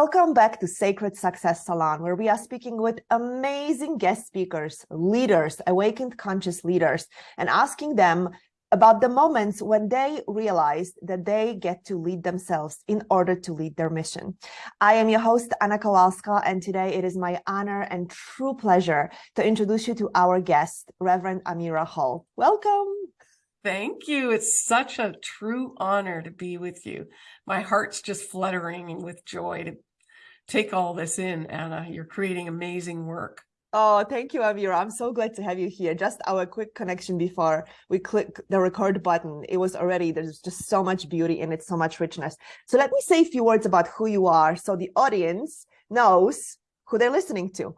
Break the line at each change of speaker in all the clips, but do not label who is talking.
Welcome back to Sacred Success Salon, where we are speaking with amazing guest speakers, leaders, awakened conscious leaders, and asking them about the moments when they realized that they get to lead themselves in order to lead their mission. I am your host, Anna Kowalska, and today it is my honor and true pleasure to introduce you to our guest, Reverend Amira Hall. Welcome.
Thank you. It's such a true honor to be with you. My heart's just fluttering with joy to take all this in, Anna. You're creating amazing work.
Oh, thank you, Amira. I'm so glad to have you here. Just our quick connection before we click the record button. It was already, there's just so much beauty in it, so much richness. So let me say a few words about who you are so the audience knows who they're listening to.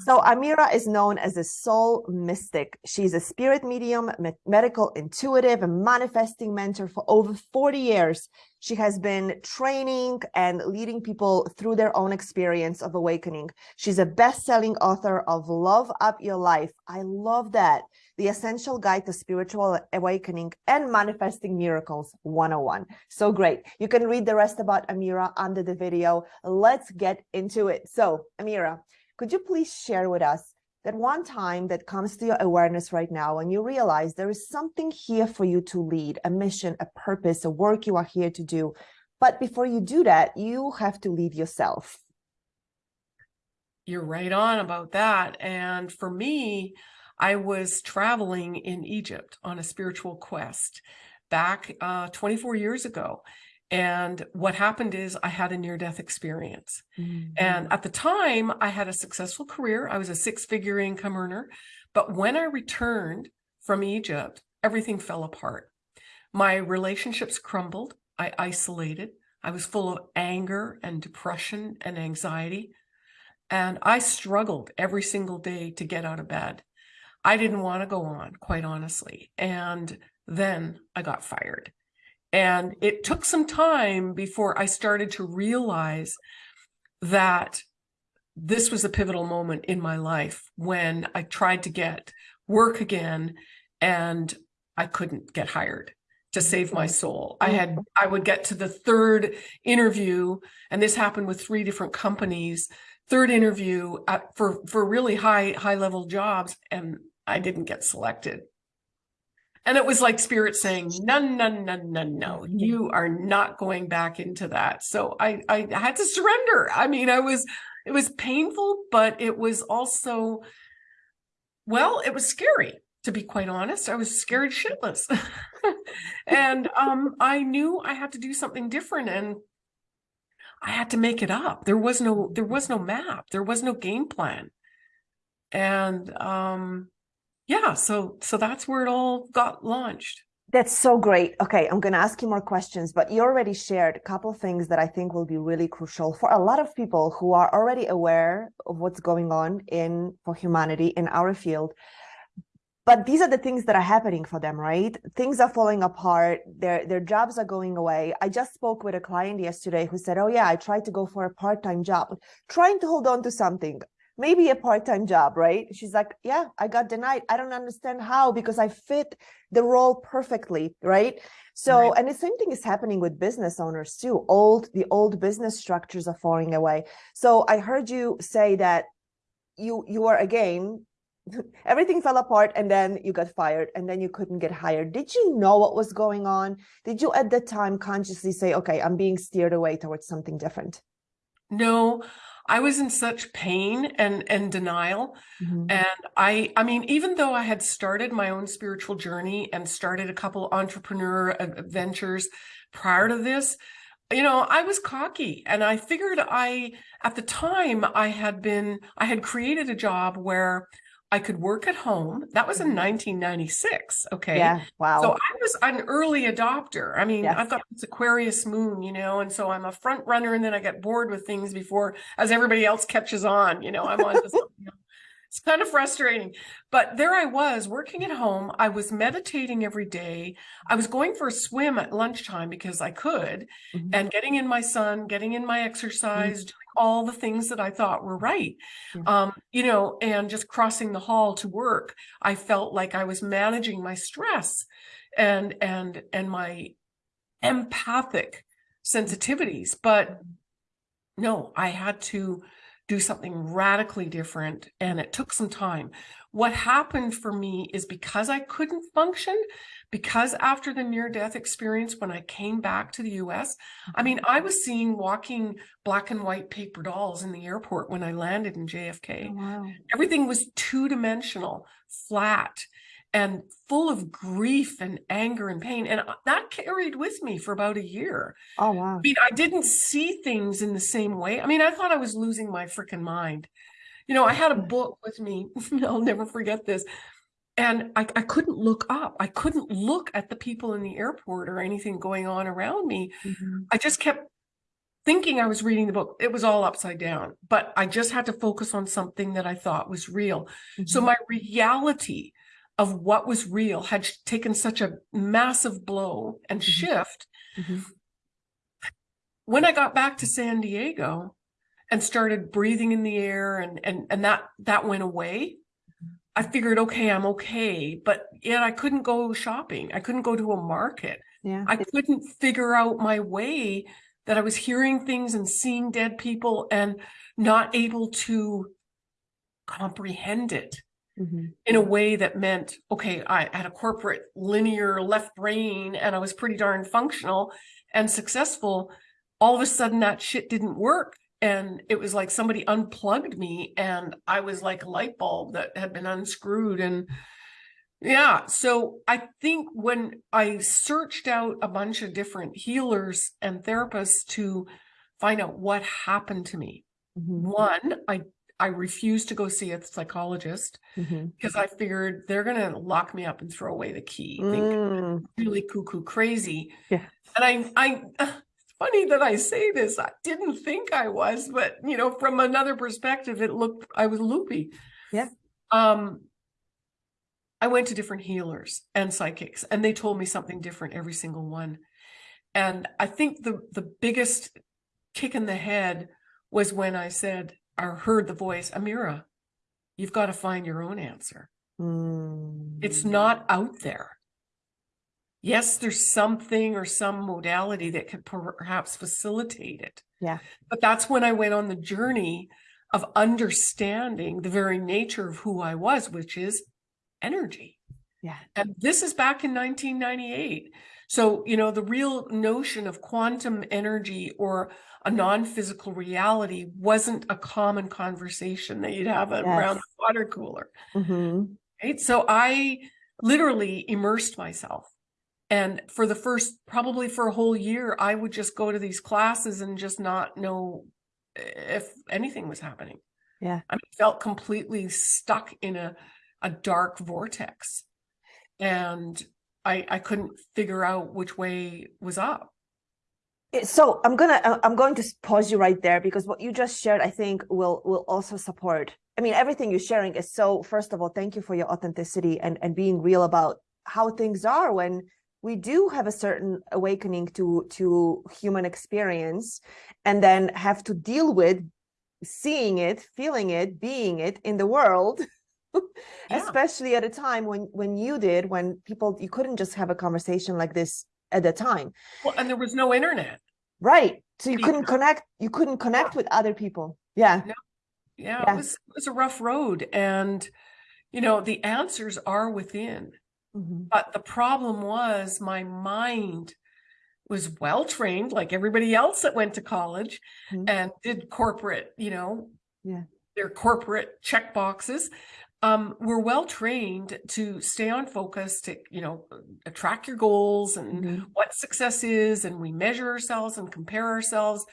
So Amira is known as a soul mystic. She's a spirit medium, medical intuitive, and manifesting mentor for over 40 years. She has been training and leading people through their own experience of awakening. She's a best-selling author of Love Up Your Life. I love that. The Essential Guide to Spiritual Awakening and Manifesting Miracles 101. So great. You can read the rest about Amira under the video. Let's get into it. So Amira, could you please share with us that one time that comes to your awareness right now and you realize there is something here for you to lead, a mission, a purpose, a work you are here to do. But before you do that, you have to lead yourself.
You're right on about that. And for me, I was traveling in Egypt on a spiritual quest back uh, 24 years ago. And what happened is I had a near death experience. Mm -hmm. And at the time, I had a successful career. I was a six figure income earner. But when I returned from Egypt, everything fell apart. My relationships crumbled. I isolated. I was full of anger and depression and anxiety. And I struggled every single day to get out of bed. I didn't want to go on, quite honestly. And then I got fired. And it took some time before I started to realize that this was a pivotal moment in my life when I tried to get work again and I couldn't get hired to save my mm-hmm. soul. I mm-hmm. had I would get to the third interview and this happened with three different companies, third interview at, for for really high high level jobs and I didn't get selected. And it was like spirit saying, no, no, no, no, no, you are not going back into that. So I, I had to surrender. I mean, I was, it was painful, but it was also, well, it was scary to be quite honest. I was scared shitless. and um, I knew I had to do something different and I had to make it up. There was no, there was no map. There was no game plan. And um, yeah, so so that's where it all got launched.
That's so great. Okay, I'm going to ask you more questions, but you already shared a couple things that I think will be really crucial for a lot of people who are already aware of what's going on in for humanity in our field. But these are the things that are happening for them, right? Things are falling apart. Their their jobs are going away. I just spoke with a client yesterday who said, "Oh yeah, I tried to go for a part-time job, trying to hold on to something maybe a part-time job, right? She's like, yeah, I got denied. I don't understand how because I fit the role perfectly, right? So, right. and the same thing is happening with business owners too. Old, the old business structures are falling away. So I heard you say that you, you are again, everything fell apart and then you got fired and then you couldn't get hired. Did you know what was going on? Did you at the time consciously say, okay, I'm being steered away towards something different?
No, I was in such pain and, and denial. Mm -hmm. And I, I mean, even though I had started my own spiritual journey and started a couple entrepreneur ventures prior to this, you know, I was cocky and I figured I, at the time I had been, I had created a job where I could work at home. That was in 1996. Mm-hmm. Okay.
Yeah. Wow.
So I was an early adopter. I mean, yes. I've got this Aquarius moon, you know, and so I'm a front runner and then I get bored with things before as everybody else catches on, you know, I'm on else. It's kind of frustrating, but there I was working at home. I was meditating every day. I was going for a swim at lunchtime because I could mm -hmm. and getting in my sun, getting in my exercise, mm -hmm. All the things that I thought were right. Yeah. Um, you know, and just crossing the hall to work, I felt like I was managing my stress and, and, and my empathic sensitivities, but no, I had to do something radically different and it took some time. What happened for me is because I couldn't function, because after the near death experience, when I came back to the US, I mm-hmm. mean, I was seeing walking black and white paper dolls in the airport when I landed in JFK.
Oh, wow.
Everything was two dimensional, flat and full of grief and anger and pain. And that carried with me for about a year.
Oh, wow.
I mean, I didn't see things in the same way. I mean, I thought I was losing my freaking mind. You know, I had a book with me. I'll never forget this. And I, I couldn't look up. I couldn't look at the people in the airport or anything going on around me. Mm -hmm. I just kept thinking I was reading the book. It was all upside down, but I just had to focus on something that I thought was real. Mm -hmm. So mm-hmm. my reality of what was real had taken such a massive blow and mm-hmm. shift. Mm -hmm. When I got back to San Diego and started breathing in the air and, and, and that, that went away, mm-hmm. I figured, okay, I'm okay. But yet I couldn't go shopping. I couldn't go to a market.
Yeah.
I couldn't figure out my way that I was hearing things and seeing dead people and not able to comprehend it mm -hmm. in a way that meant, okay, I had a corporate linear left brain and I was pretty darn functional and successful. All of a sudden that shit didn't work. And it was like somebody unplugged me and I was like a light bulb that had been unscrewed. And yeah, so I think when I searched out a bunch of different healers and therapists to find out what happened to me, mm -hmm. one, I I refused to go see a psychologist because mm -hmm. I figured they're going to lock me up and throw away the key. Mm. really cuckoo crazy.
Yeah.
And I, I, funny that I say this. I didn't think I was, but you know, from another perspective, it looked, I was loopy.
Yeah.
Um, I went to different healers and psychics and they told me something different, every single one. And I think the, the biggest kick in the head was when I said, or heard the voice, Amira, you've got to find your own answer. Mm. It's not out there. Yes, there's something or some modality that could perhaps facilitate it.
Yeah.
But that's when I went on the journey of understanding the very nature of who I was, which is energy.
Yeah.
And this is back in 1998. So, you know, the real notion of quantum energy or a non-physical reality wasn't a common conversation that you'd have yes. around the water cooler. Mm -hmm. Right. So I literally immersed myself. And for the first, probably for a whole year, I would just go to these classes and just not know if anything was happening.
Yeah.
I felt completely stuck in a, a dark vortex. And I, I couldn't figure out which way was up
so i'm gonna uh, i'm going to pause you right there because what you just shared i think will will also support i mean everything you're sharing is so first of all thank you for your authenticity and and being real about how things are when we do have a certain awakening to to human experience and then have to deal with seeing it feeling it being it in the world yeah. especially at a time when when you did when people you couldn't just have a conversation like this at the time.
Well, and there was no internet.
Right. So you couldn't connect, you couldn't connect with other people. Yeah.
No. Yeah, yeah. It, was, it was a rough road. And, you know, the answers are within. Mm -hmm. But the problem was my mind was well trained, like everybody else that went to college mm -hmm. and did corporate, you know,
yeah,
their corporate check boxes um, we're well trained to stay on focus, to, you know, track your goals and mm -hmm. what success is, and we measure ourselves and compare ourselves.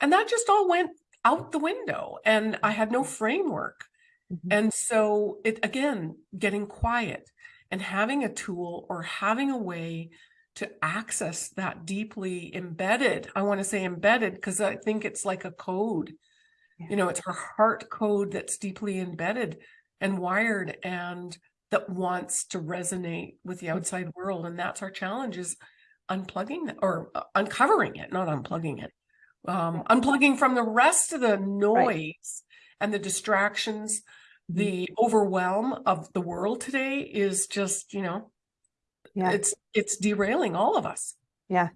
And that just all went out the window and I had no framework. Mm -hmm. And so it, again, getting quiet and having a tool or having a way to access that deeply embedded, I want to say embedded, because I think it's like a code, yeah. you know, it's our heart code that's deeply embedded and wired and that wants to resonate with the outside world. And that's our challenge is unplugging or uh, uncovering it, not unplugging it. Um, unplugging from the rest of the noise right. and the distractions. The mm-hmm. overwhelm of the world today is just, you know, yeah. it's it's derailing all of us.
Yeah.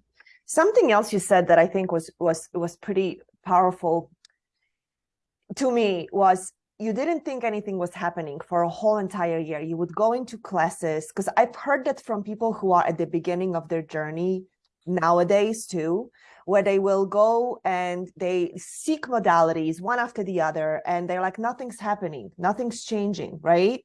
Something else you said that I think was was was pretty powerful to me was you didn't think anything was happening for a whole entire year. You would go into classes because I've heard that from people who are at the beginning of their journey nowadays too, where they will go and they seek modalities one after the other and they're like, nothing's happening, nothing's changing, right?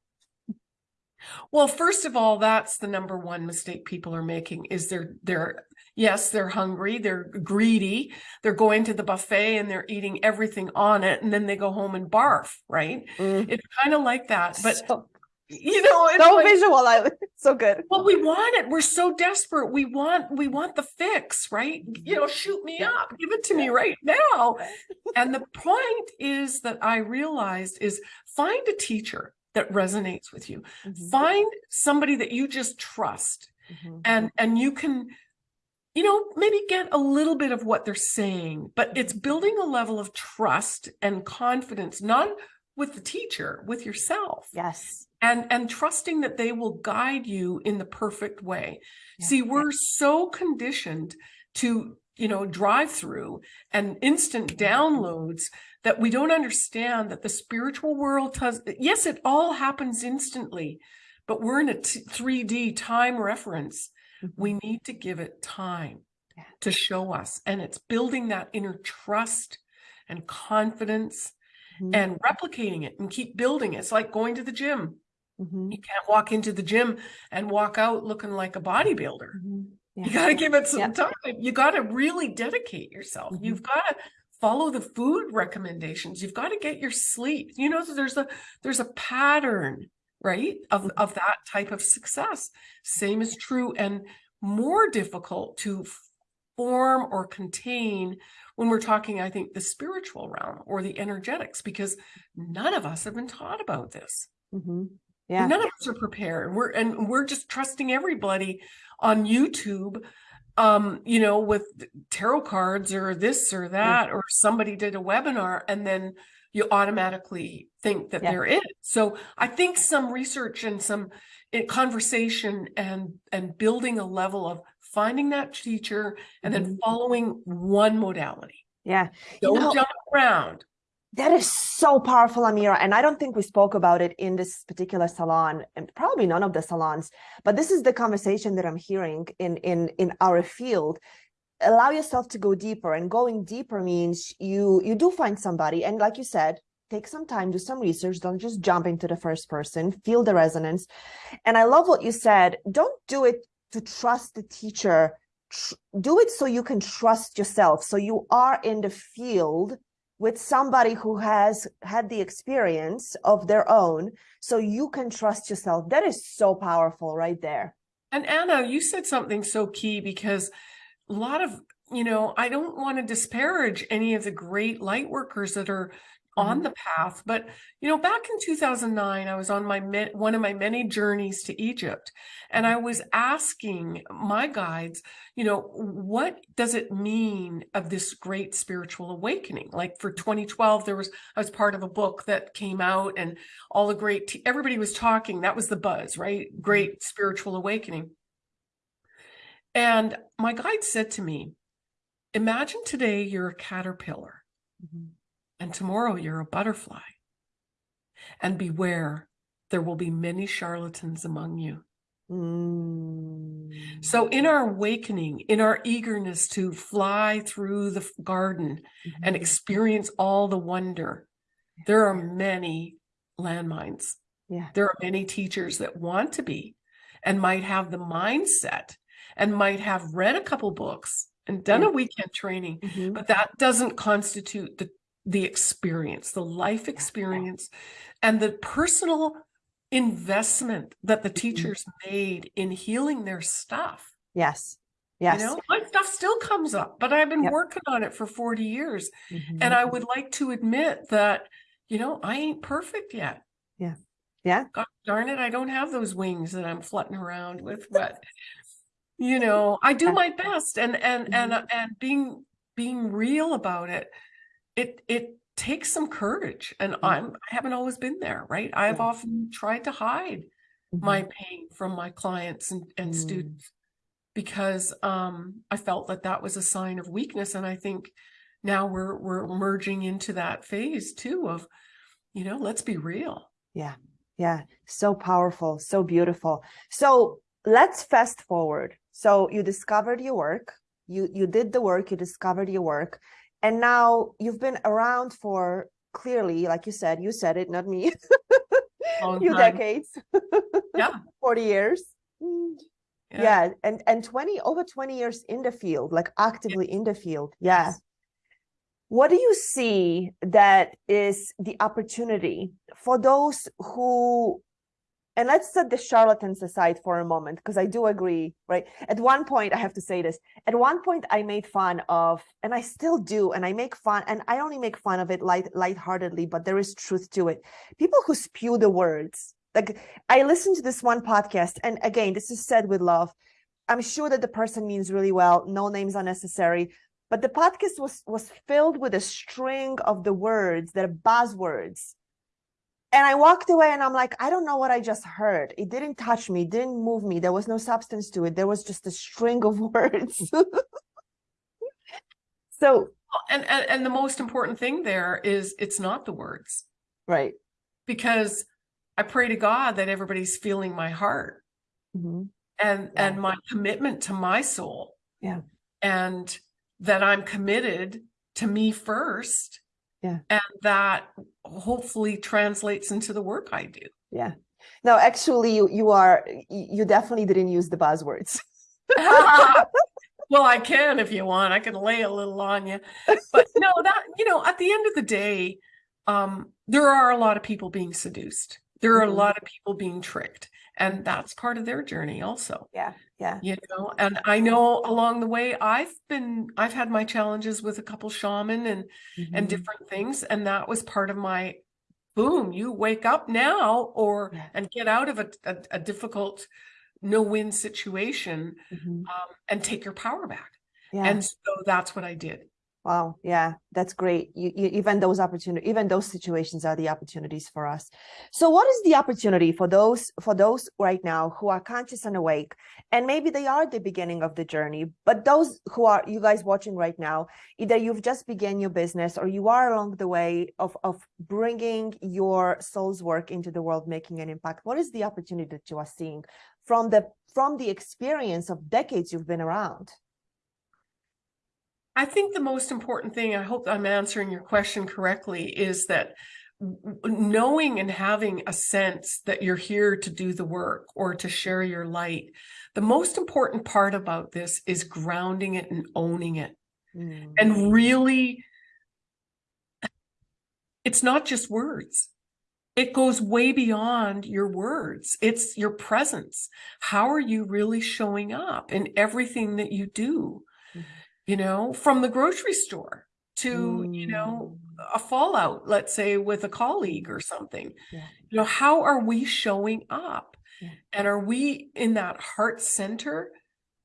Well, first of all, that's the number one mistake people are making is they're they're yes, they're hungry, they're greedy, they're going to the buffet and they're eating everything on it, and then they go home and barf, right? Mm. It's kind of like that. But so, you know,
it's so like, visual, I, so good.
Well, we want it. We're so desperate. We want we want the fix, right? You know, shoot me up, give it to me right now. and the point is that I realized is find a teacher that resonates with you. Mm -hmm. Find somebody that you just trust mm -hmm. and and you can you know maybe get a little bit of what they're saying, but it's building a level of trust and confidence not with the teacher, with yourself.
Yes.
And and trusting that they will guide you in the perfect way. Yeah. See, we're so conditioned to you know, drive through and instant downloads that we don't understand that the spiritual world does, yes, it all happens instantly, but we're in a 3D time reference. Mm-hmm. We need to give it time yeah. to show us. And it's building that inner trust and confidence mm-hmm. and replicating it and keep building it. It's like going to the gym. Mm-hmm. You can't walk into the gym and walk out looking like a bodybuilder. Mm-hmm. Yeah. You got to give it some time. You got to really dedicate yourself. Mm-hmm. You've got to follow the food recommendations you've got to get your sleep you know there's a there's a pattern right of mm-hmm. of that type of success same is true and more difficult to form or contain when we're talking i think the spiritual realm or the energetics because none of us have been taught about this mm-hmm. Yeah none of us are prepared we're and we're just trusting everybody on youtube um, you know, with tarot cards or this or that, or somebody did a webinar and then you automatically think that yeah. they're it. So I think some research and some eh, conversation and and building a level of finding that teacher and then mm-hmm. following one modality.
Yeah.
Don't you know, jump around.
That is so powerful, Amira. And I don't think we spoke about it in this particular salon, and probably none of the salons, but this is the conversation that I'm hearing in, in, in our field. Allow yourself to go deeper and going deeper means you, you do find somebody. And like you said, take some time, do some research. Don't just jump into the first person, feel the resonance. And I love what you said. Don't do it to trust the teacher. do it so you can trust yourself. So you are in the field with somebody who has had the experience of their own so you can trust yourself. That is so powerful right there.
And anna you said something so key because a lot of you know i don't want to disparage any of the great light workers that are on mm-hmm. the path. But, you know, back in 2009, I was on my one of my many journeys to Egypt, and I was asking my guides, you know, what does it mean of this great spiritual awakening? Like for 2012, there was I was part of a book that came out, and all the great everybody was talking. That was the buzz, right? Mm-hmm. Great spiritual awakening. And my guide said to me, Imagine today you're a caterpillar. Mm-hmm and tomorrow you're a butterfly. And beware, there will be many charlatans among you. Mm. So, in our awakening, in our eagerness to fly through the garden mm-hmm. and experience all the wonder, there are many landmines.
Yeah.
There are many teachers that want to be and might have the mindset and might have read a couple books and done a weekend training, mm-hmm. but that doesn't constitute the the experience, the life experience, and the personal investment that the mm-hmm. teachers made in healing their stuff.
Yes. Yes.
You know, my stuff still comes up, but I've been yep. working on it for 40 years. Mm-hmm. And I would like to admit that, you know, I ain't perfect yet.
Yeah. Yeah.
God darn it. I don't have those wings that I'm flutting around with, but you know, I do my best and and mm-hmm. and and being being real about it it it takes some courage and mm-hmm. i'm i haven't always been there right i've often tried to hide mm-hmm. my pain from my clients and, and mm-hmm. students because um i felt that that was a sign of weakness and i think now we're we're merging into that phase too of, you know, let's be real.
Yeah. Yeah. So powerful, so beautiful. So let's fast forward. So you discovered your work, you you did the work, you discovered your work, and now you've been around for clearly, like you said, you said it, not me. few decades.
yeah.
40 years. Yeah. yeah. And and 20 over 20 years in the field, like actively in the field. Yeah. Yes. What do you see that is the opportunity for those who and let's set the charlatans aside for a moment because i do agree right? At one point i have to say this at one point i made fun of and i still do and i make fun and i only make fun of it light lightheartedly but there is truth to it. People who spew the words like i listened to this one podcast and again this is said with love. I'm sure that the person means really well no names are necessary but the podcast was was filled with a string of the words that are buzzwords and I walked away and I'm like, I don't know what I just heard. It didn't touch me, didn't move me. There was no substance to it. There was just a string of words. so
and, and and the most important thing there is it's not the words.
Right.
Because I pray to God that everybody's feeling my heart. Mm-hmm. And yeah. and my commitment to my soul.
Yeah.
And that I'm committed to me first
yeah.
And that hopefully translates into the work i do.
Yeah. No actually you you are you definitely didn't use the buzzwords.
Well i can if you want. I can lay a little on you but no that you know at the end of the day um there are a lot of people being seduced. There are mm-hmm. a lot of people being tricked. And that's part of their journey also.
Yeah yeah
you know and i know along the way i've been i've had my challenges with a couple shaman and mm-hmm. and different things and that was part of my boom you wake up now or yeah. and get out of a, a, a difficult no win situation mm-hmm. um, and take your power back yeah. and so that's what i did
Wow. Yeah, that's great. You, you, even those opportunities, even those situations are the opportunities for us. So what is the opportunity for those, for those right now who are conscious and awake, and maybe they are the beginning of the journey, but those who are, you guys watching right now, either you've just began your business or you are along the way of, of bringing your soul's work into the world, making an impact. What is the opportunity that you are seeing from the, from the experience of decades you've been around?
I think the most important thing, I hope I'm answering your question correctly, is that knowing and having a sense that you're here to do the work or to share your light. The most important part about this is grounding it and owning it. Mm. And really, it's not just words. It goes way beyond your words. It's your presence. How are you really showing up in everything that you do? You know, from the grocery store to, mm. you know, mm. a fallout, let's say with a colleague or something. Yeah. You know, how are we showing up? Yeah. And are we in that heart center?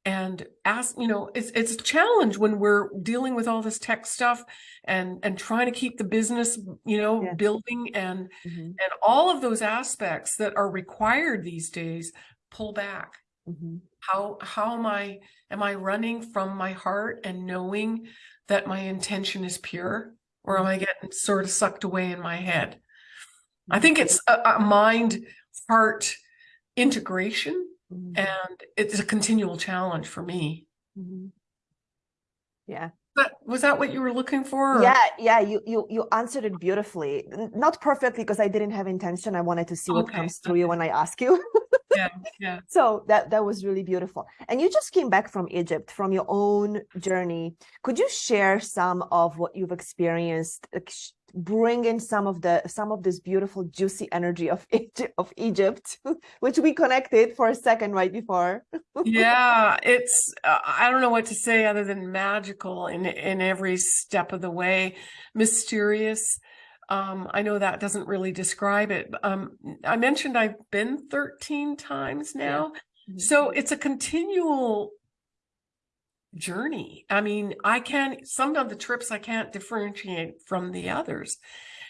And ask, you know, it's it's a challenge when we're dealing with all this tech stuff and and trying to keep the business, you know, building and mm-hmm. and all of those aspects that are required these days pull back. Mm-hmm. How how am I am I running from my heart and knowing that my intention is pure or am I getting sort of sucked away in my head? I think it's a, a mind heart integration mm-hmm. and it's a continual challenge for me.
Mm-hmm. Yeah.
But was that what you were looking for?
Or? Yeah, yeah, you you you answered it beautifully. Not perfectly because I didn't have intention. I wanted to see what okay. comes through okay. you when I ask you.
yeah, yeah.
So that that was really beautiful. And you just came back from Egypt from your own journey. Could you share some of what you've experienced? Bring in some of the some of this beautiful juicy energy of Egypt, of Egypt which we connected for a second right before.
Yeah it's uh, I don't know what to say other than magical in in every step of the way. Mysterious um, I know that doesn't really describe it um, I mentioned I've been 13 times now. Yeah. so it's a continual journey. I mean, I can some of the trips I can't differentiate from the others.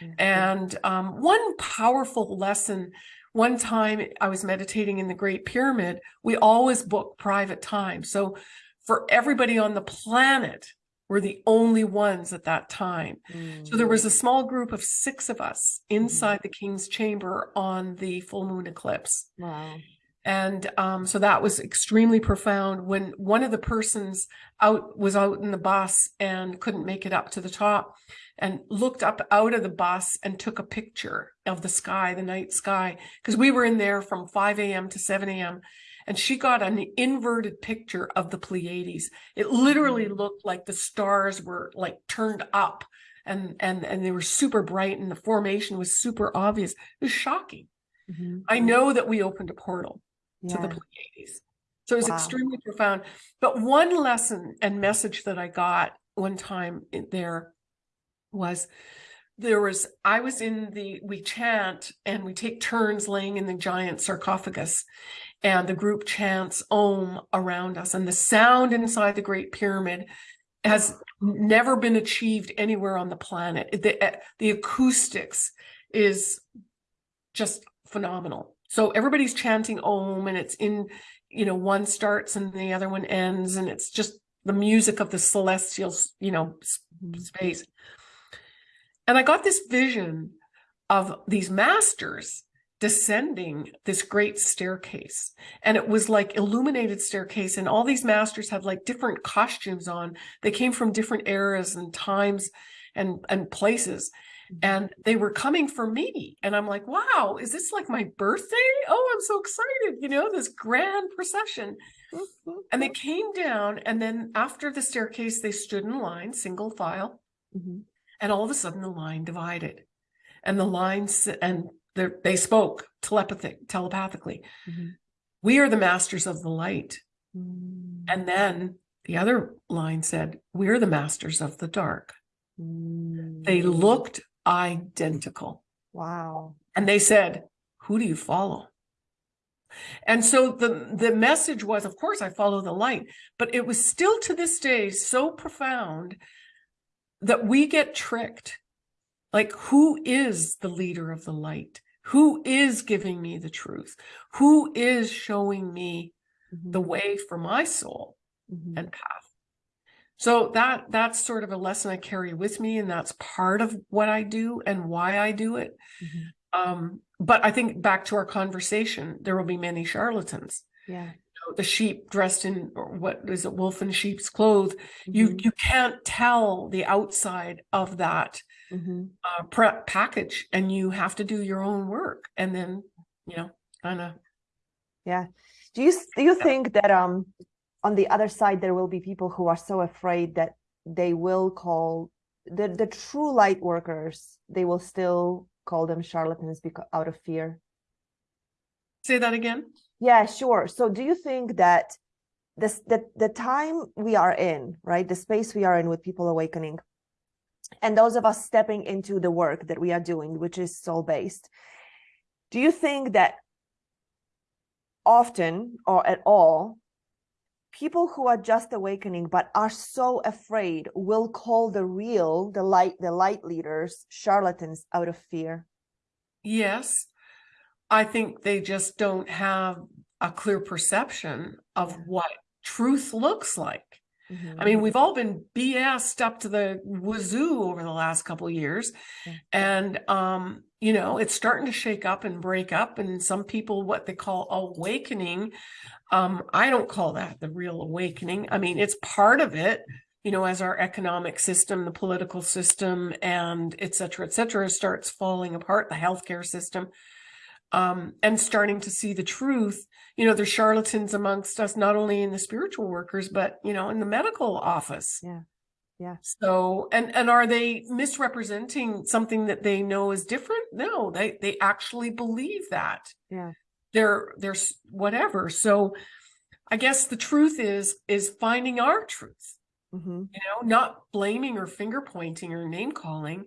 Mm-hmm. And um, one powerful lesson one time I was meditating in the Great Pyramid, we always book private time. So for everybody on the planet, we're the only ones at that time. So there
Mm.
was a small group of six of us inside the king's chamber on the full moon eclipse.
Wow.
And um, so that was extremely profound when one of the persons out was out in the bus and couldn't make it up to the top and looked up out of the bus and took a picture of the sky, the night sky, because we were in there from 5 a.m. to 7 a.m. And she got an inverted picture of the Pleiades. It literally looked like the stars were like turned up and and and they were super bright and the formation was super obvious. It was shocking.
Mhm.
I know that we opened a portal to the Pleiades. So it was
Wow.
extremely profound. But one lesson and message that I got one time in there was there was I was in the we chant and we take turns laying in the giant sarcophagus and the group chants om around us and the sound inside the great pyramid has never been achieved anywhere on the planet the eh, the acoustics is just phenomenal so everybody's chanting om and it's in you know one starts and the other one ends and it's just the music of the celestial you know space. And i got this vision of these masters descending this great staircase. And it was like illuminated staircase and all these masters had like different costumes on. They came from different eras and times and and places and they were coming for me and i'm like wow is this like my birthday oh i'm so excited you know this grand procession and they came down and then after the staircase they stood in line single file
Mhm.
and all of a sudden the line divided and the lines and they're- spoke telepathic telepathically
Mhm.
we are the masters of the light
Mm.
and then the other line said we're the masters of the dark they
Mm.
looked identical.
Wow.
and they said who do you follow? And so the the message was of course i follow the light. But it was still to this day so profound that we get tricked. Like who is the leader of the light? Who is giving me the truth? Who is showing me the
Mhm.
way for my soul
Mhm.
and path so that that's sort of a lesson i carry with me and that's part of what i do and why i do it
Mhm.
um but i think back to our conversation there will be many charlatans
Yeah.
You know, the sheep dressed in what is it wolf in sheep's clothes you
Mhm.
you can't tell the outside of that
Mhm.
uh, prep package and you have to do your own work and then you know kind of
Yeah. Do you do you think that um on the other side there will be people who are so afraid that they will call the the true light workers they will still call them charlatans because out of fear?
say that again
Yeah, sure. So do you think that this the the time we are in, right? The space we are in with people awakening and those of us stepping into the work that we are doing, which is soul based, do you think that often or at all people who are just awakening but are so afraid will call the real the light the light leaders charlatans out of fear.
Yes. I think they just don't have a clear perception of what truth looks like I
Mhm.
mean, we've all been BS'd up to the wazoo over the last couple of years.
Yeah.
And, um, you know, it's starting to shake up and break up. And some people, what they call awakening, um, I don't call that the real awakening. I mean, it's part of it, you know, as our economic system, the political system, and et cetera, et cetera, starts falling apart, the healthcare system. Um, and starting to see the truth, you know, there's charlatans amongst us, not only in the spiritual workers, but you know, in the medical office.
Yeah. Yeah.
So, and and are they misrepresenting something that they know is different? No, they they actually believe that.
Yeah.
They're they're whatever. So, I guess the truth is is finding our truth.
Mhm.
You know, not blaming or finger pointing or name calling,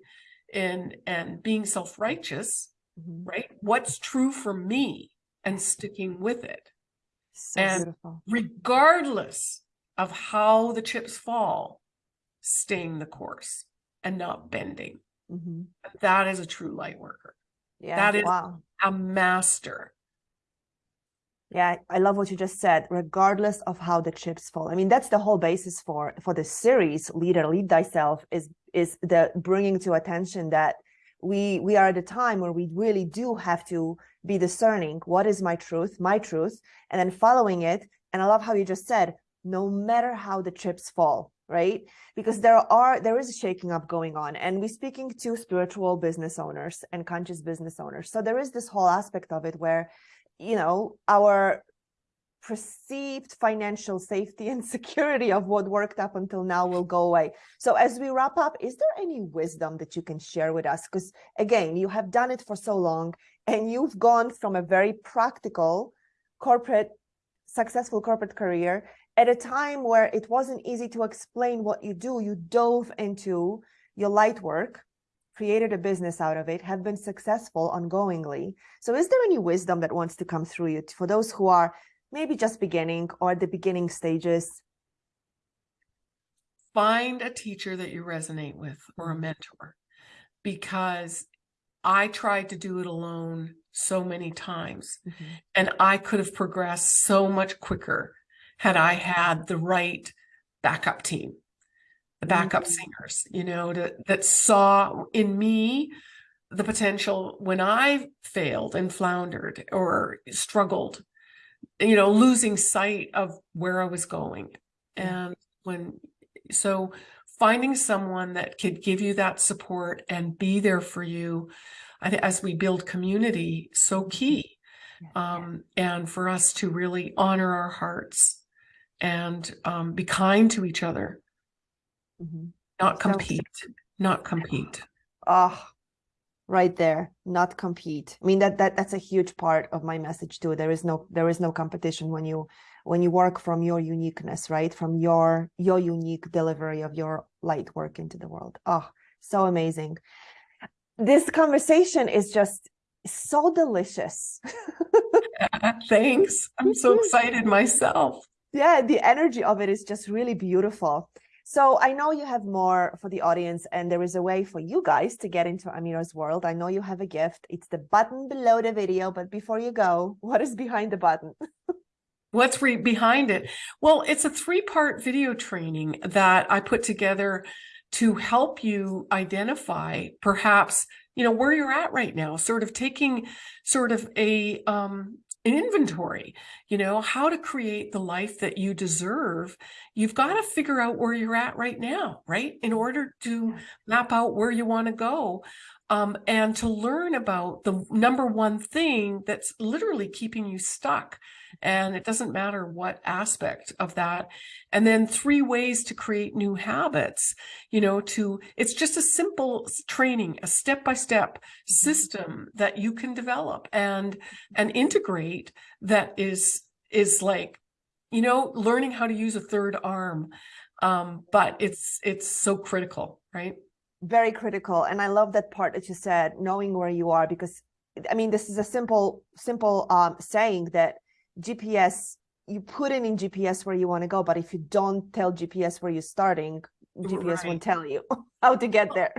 and and being self righteous.
Mhm.
Right? What's true for me, and sticking with it
so
And-
beautiful
regardless of how the chips fall, staying the course and not bending.
Mhm.
That is a true light worker,
yeah
That is-
wow
a master.
Yeah, I love what you just said. Regardless of how the chips fall, I mean that's the whole basis for for the series. Leader, lead thyself is is the bringing to attention that we we are at a time where we really do have to be discerning. What is my truth? My truth, and then following it. And I love how you just said, no matter how the chips fall, right? Because there are there is a shaking up going on, and we're speaking to spiritual business owners and conscious business owners. So there is this whole aspect of it where you know, our perceived financial safety and security of what worked up until now will go away. So as we wrap up, is there any wisdom that you can share with us? Because again, you have done it for so long and you've gone from a very practical corporate, successful corporate career at a time where it wasn't easy to explain what you do. You dove into your light work created a business out of it, have been successful ongoingly. So is there any wisdom that wants to come through you for those who are maybe just beginning or the beginning stages?
Find a teacher that you resonate with or a mm-hmm. mentor because I tried to do it alone so many times mm -hmm. and I could have progressed so much quicker had I had the right backup team the backup mm -hmm. singers, you know, to, that saw in me the potential when I failed and floundered or struggled, you know, losing sight of where I was going. And when, so finding someone that could give you that support and be there for you, I think as we build community, so mm-hmm. key. Um, and for us to really honor our hearts and um, be kind to each other Mm -hmm. Not compete, not compete.
Oh, right there, not compete. I mean, that, that that's a huge part of my message too. There is no, there is no competition when you, when you work from your uniqueness, right? From your, your unique delivery of your light work into the world. Oh, so amazing. This conversation is just so delicious.
thanks. I'm so excited myself.
Yeah, the energy of it is just really beautiful. So I know you have more for the audience and there is a way for you guys to get into Amira's world. I know you have a gift. It's the button below the video, but before you go, what is behind the button?
What's behind it? Well, it's a three-part video training that I put together to help you identify perhaps, you know, where you're at right now, sort of taking sort of a um, an inventory, you know, how to create the life that you deserve. You've got to figure out where you're at right now, right? In order to map out where you want to go um, and to learn about the number one thing that's literally keeping you stuck. And it doesn't matter what aspect of that. And then three ways to create new habits, you know, to, it's just a simple training, a step-by-step -step system that you can develop and, and integrate that is, is like, you know, learning how to use a third arm. Um, but it's, it's so critical, right?
Very critical and i love that part that you said knowing where you are because i mean this is a simple simple um, saying that gps you put in in gps where you want to go but if you don't tell gps where you're starting gps right. won't tell you how to get there.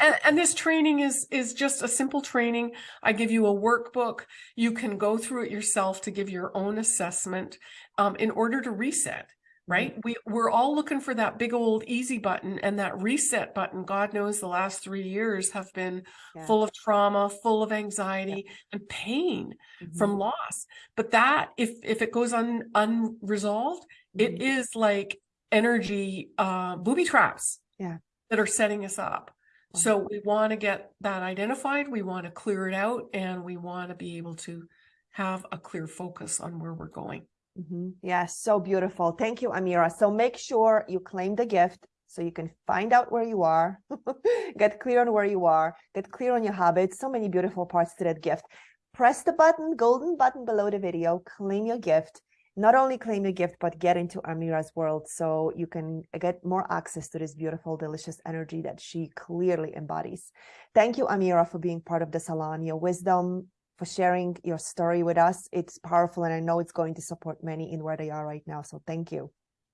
And, and, this training is is just a simple training. I give you a workbook. You can go through it yourself to give your own assessment um, in order to reset right? We, we're all looking for that big old easy button and that reset button. God knows the last three years have been yeah. full of trauma, full of anxiety yeah. and pain mm -hmm. from mm-hmm. loss. But that, if, if it goes un, unresolved, mm -hmm. it mm-hmm. like energy uh, booby traps
yeah.
that are setting us up. So we want to get that identified. We want to clear it out and we want to be able to have a clear focus on where we're going.
Mm -hmm. Yeah, so beautiful. Thank you, Amira. So make sure you claim the gift so you can find out where you are, get clear on where you are, get clear on your habits. So many beautiful parts to that gift. Press the button, golden button below the video, claim your gift. Not only claim your gift, but get into Amira's world so you can get more access to this beautiful, delicious energy that she clearly embodies. Thank you, Amira, for being part of the salon. Your wisdom, for sharing your story with us. It's powerful and I know it's going to support many in where they are right now. So thank you.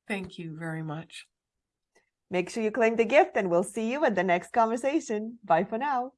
Thank you very much.
Make sure you claim the gift and we'll see you at the next conversation. Bye for now.